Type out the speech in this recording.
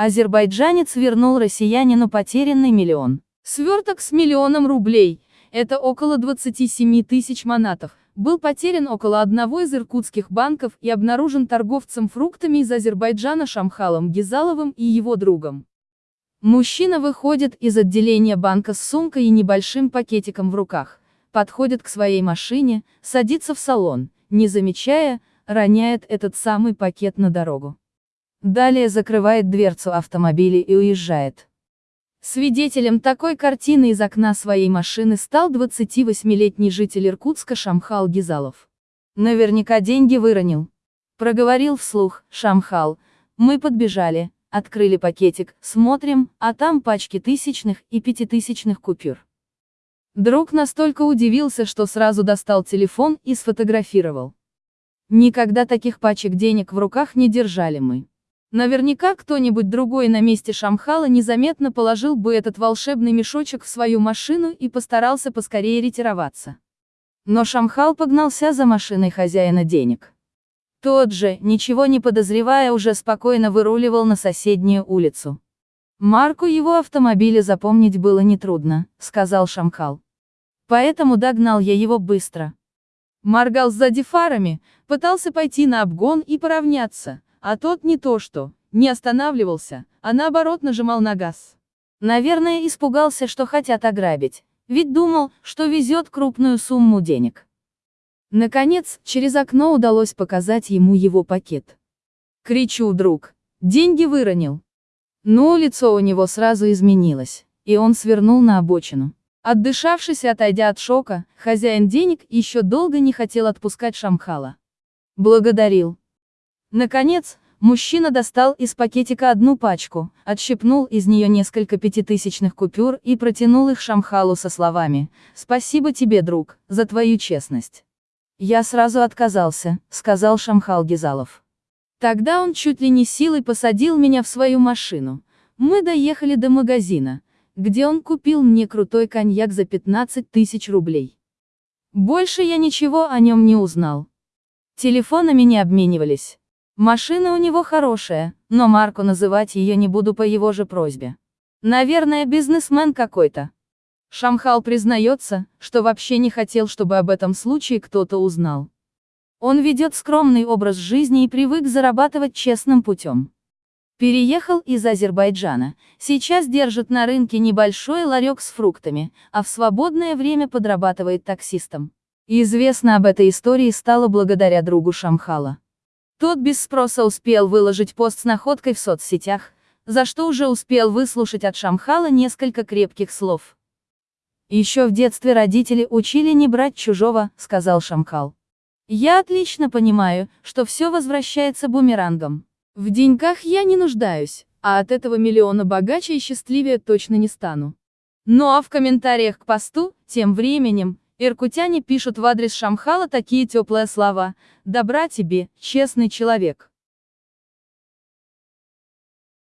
Азербайджанец вернул россиянину потерянный миллион. Сверток с миллионом рублей, это около 27 тысяч манатов, был потерян около одного из иркутских банков и обнаружен торговцем фруктами из Азербайджана Шамхалом Гизаловым и его другом. Мужчина выходит из отделения банка с сумкой и небольшим пакетиком в руках, подходит к своей машине, садится в салон, не замечая, роняет этот самый пакет на дорогу. Далее закрывает дверцу автомобиля и уезжает. Свидетелем такой картины из окна своей машины стал 28-летний житель Иркутска Шамхал Гизалов. Наверняка деньги выронил. Проговорил вслух, Шамхал, мы подбежали, открыли пакетик, смотрим, а там пачки тысячных и пятитысячных купюр. Друг настолько удивился, что сразу достал телефон и сфотографировал. Никогда таких пачек денег в руках не держали мы. Наверняка кто-нибудь другой на месте Шамхала незаметно положил бы этот волшебный мешочек в свою машину и постарался поскорее ретироваться. Но Шамхал погнался за машиной хозяина денег. Тот же, ничего не подозревая, уже спокойно выруливал на соседнюю улицу. Марку его автомобиля запомнить было нетрудно, сказал Шамхал. Поэтому догнал я его быстро. Моргал сзади фарами, пытался пойти на обгон и поравняться, а тот не то что, не останавливался, а наоборот нажимал на газ. Наверное, испугался, что хотят ограбить, ведь думал, что везет крупную сумму денег. Наконец, через окно удалось показать ему его пакет. Кричу, друг. Деньги выронил. Но лицо у него сразу изменилось, и он свернул на обочину. Отдышавшись и отойдя от шока, хозяин денег еще долго не хотел отпускать Шамхала. Благодарил. Наконец, мужчина достал из пакетика одну пачку, отщипнул из нее несколько пятитысячных купюр и протянул их Шамхалу со словами «Спасибо тебе, друг, за твою честность». Я сразу отказался, сказал Шамхал Гизалов. Тогда он чуть ли не силой посадил меня в свою машину. Мы доехали до магазина, где он купил мне крутой коньяк за 15 тысяч рублей. Больше я ничего о нем не узнал. Телефонами не обменивались. Машина у него хорошая, но марку называть ее не буду по его же просьбе. Наверное, бизнесмен какой-то. Шамхал признается, что вообще не хотел, чтобы об этом случае кто-то узнал. Он ведет скромный образ жизни и привык зарабатывать честным путем. Переехал из Азербайджана, сейчас держит на рынке небольшой ларек с фруктами, а в свободное время подрабатывает таксистом. Известно об этой истории стало благодаря другу Шамхала. Тот без спроса успел выложить пост с находкой в соцсетях, за что уже успел выслушать от Шамхала несколько крепких слов. Еще в детстве родители учили не брать чужого, сказал Шамхал. Я отлично понимаю, что все возвращается бумерангом. В деньгах я не нуждаюсь, а от этого миллиона богаче и счастливее точно не стану. Ну а в комментариях к посту, тем временем, иркутяне пишут в адрес Шамхала такие теплые слова «Добра тебе, честный человек».